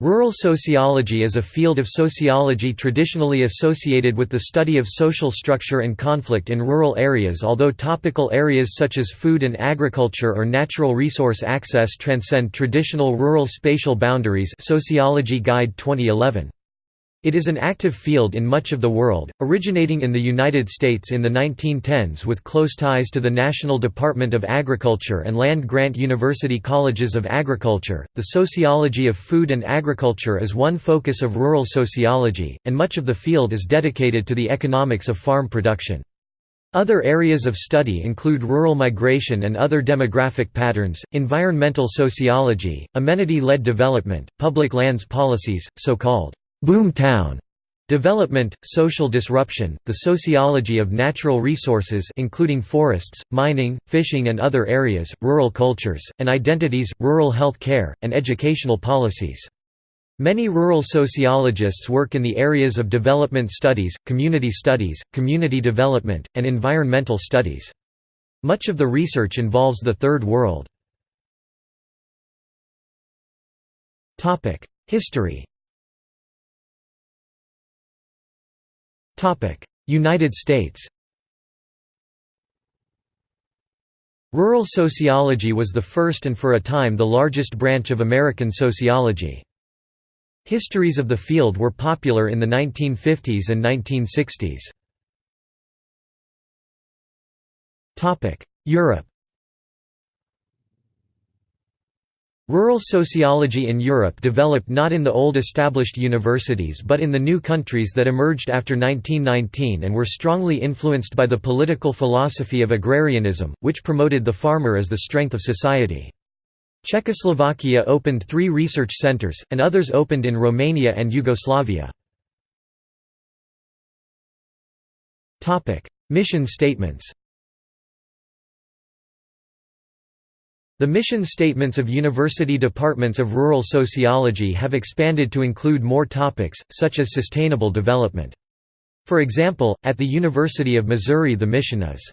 Rural sociology is a field of sociology traditionally associated with the study of social structure and conflict in rural areas although topical areas such as food and agriculture or natural resource access transcend traditional rural spatial boundaries Sociology Guide 2011. It is an active field in much of the world, originating in the United States in the 1910s with close ties to the National Department of Agriculture and land-grant university colleges of agriculture. The sociology of food and agriculture is one focus of rural sociology, and much of the field is dedicated to the economics of farm production. Other areas of study include rural migration and other demographic patterns, environmental sociology, amenity-led development, public lands policies, so-called Boom town Development, social disruption, the sociology of natural resources including forests, mining, fishing and other areas, rural cultures, and identities, rural health care, and educational policies. Many rural sociologists work in the areas of development studies, community studies, community development, and environmental studies. Much of the research involves the Third World. History United States Rural sociology was the first and for a time the largest branch of American sociology. Histories of the field were popular in the 1950s and 1960s. Europe Rural sociology in Europe developed not in the old established universities but in the new countries that emerged after 1919 and were strongly influenced by the political philosophy of agrarianism, which promoted the farmer as the strength of society. Czechoslovakia opened three research centers, and others opened in Romania and Yugoslavia. Mission statements The mission statements of university departments of rural sociology have expanded to include more topics, such as sustainable development. For example, at the University of Missouri the mission is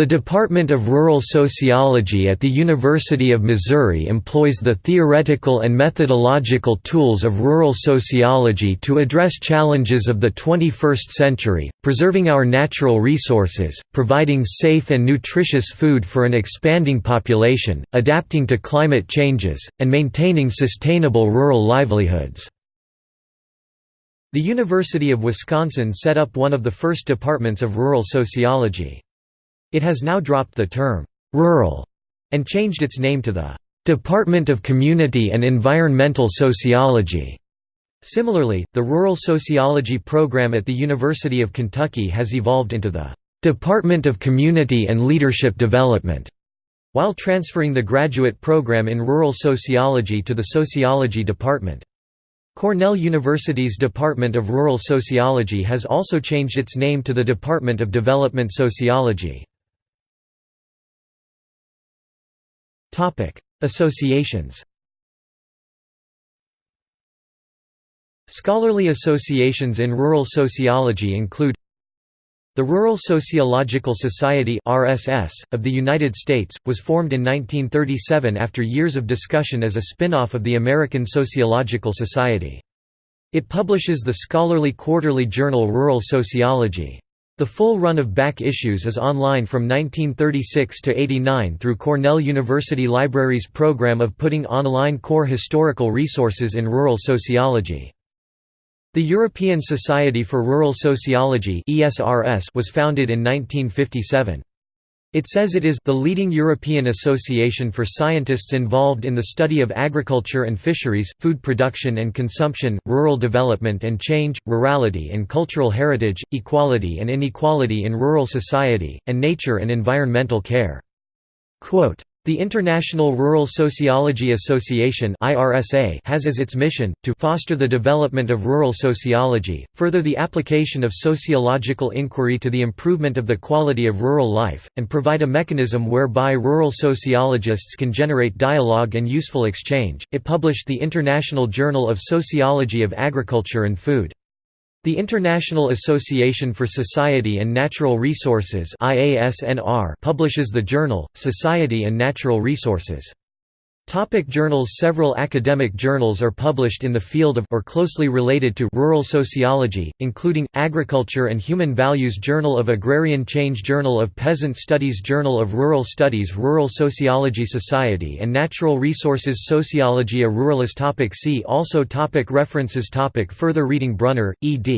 the Department of Rural Sociology at the University of Missouri employs the theoretical and methodological tools of rural sociology to address challenges of the 21st century, preserving our natural resources, providing safe and nutritious food for an expanding population, adapting to climate changes, and maintaining sustainable rural livelihoods. The University of Wisconsin set up one of the first departments of rural sociology. It has now dropped the term, "'rural' and changed its name to the "'Department of Community and Environmental Sociology'". Similarly, the Rural Sociology program at the University of Kentucky has evolved into the "'Department of Community and Leadership Development' while transferring the graduate program in Rural Sociology to the Sociology Department. Cornell University's Department of Rural Sociology has also changed its name to the Department of Development Sociology. Associations Scholarly associations in rural sociology include the Rural Sociological Society (RSS) of the United States was formed in 1937 after years of discussion as a spin-off of the American Sociological Society. It publishes the scholarly quarterly journal Rural Sociology. The full run of back issues is online from 1936 to 89 through Cornell University Library's program of putting online core historical resources in rural sociology. The European Society for Rural Sociology was founded in 1957. It says it is the leading European association for scientists involved in the study of agriculture and fisheries, food production and consumption, rural development and change, rurality and cultural heritage, equality and inequality in rural society, and nature and environmental care. Quote, the International Rural Sociology Association has as its mission, to foster the development of rural sociology, further the application of sociological inquiry to the improvement of the quality of rural life, and provide a mechanism whereby rural sociologists can generate dialogue and useful exchange. It published the International Journal of Sociology of Agriculture and Food. The International Association for Society and Natural Resources publishes the journal, Society and Natural Resources. Topic journals Several academic journals are published in the field of or closely related to rural sociology, including, Agriculture and Human Values Journal of Agrarian Change Journal of Peasant Studies Journal of Rural Studies Rural Sociology Society and Natural Resources Sociologia Ruralis topic See also topic References topic Further reading Brunner, ed.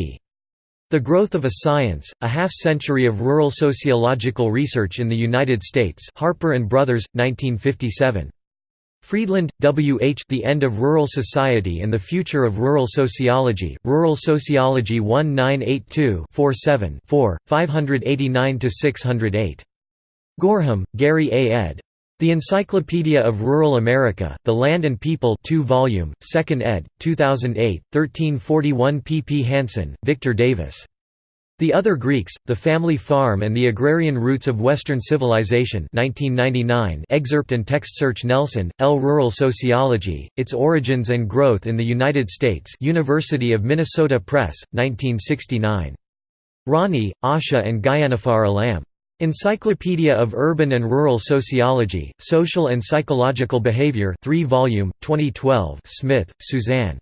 The Growth of a Science, A Half-Century of Rural Sociological Research in the United States Harper & Brothers, 1957. Friedland, W. H. The End of Rural Society and the Future of Rural Sociology, Rural Sociology 1982-47-4, 589–608. Goreham, Gary A. ed. The Encyclopedia of Rural America, The Land and People 2 volume, 2nd ed., 2008, 1341 pp Hanson, Victor Davis. The Other Greeks, The Family Farm and the Agrarian Roots of Western Civilization 1999 excerpt and text search Nelson, L. Rural Sociology, Its Origins and Growth in the United States University of Minnesota Press, 1969. Rani, Asha and Gyanafar Alam. Encyclopedia of Urban and Rural Sociology, Social and Psychological Behavior 3 volume, 2012 Smith, Suzanne.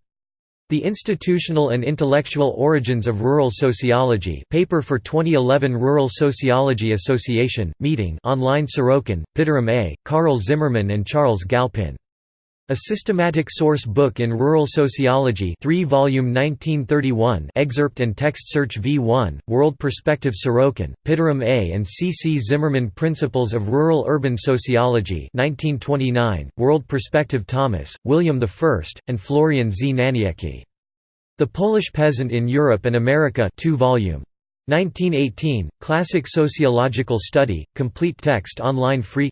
The Institutional and Intellectual Origins of Rural Sociology paper for 2011 Rural Sociology Association, meeting online Sorokin, Pitirim A., Carl Zimmerman and Charles Galpin. A Systematic Source Book in Rural Sociology 3 volume 1931 excerpt and text search V1, World Perspective Sorokin, Pitirim A. and C. C. Zimmerman Principles of Rural-Urban Sociology 1929, World Perspective Thomas, William I, and Florian Z. Naniecki. The Polish Peasant in Europe and America 2 volume. 1918, Classic Sociological Study, complete text online free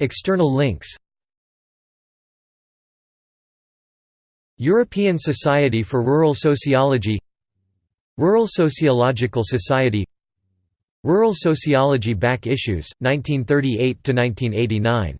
External links. European Society for Rural Sociology. Rural Sociological Society. Rural Sociology Back Issues, 1938–1989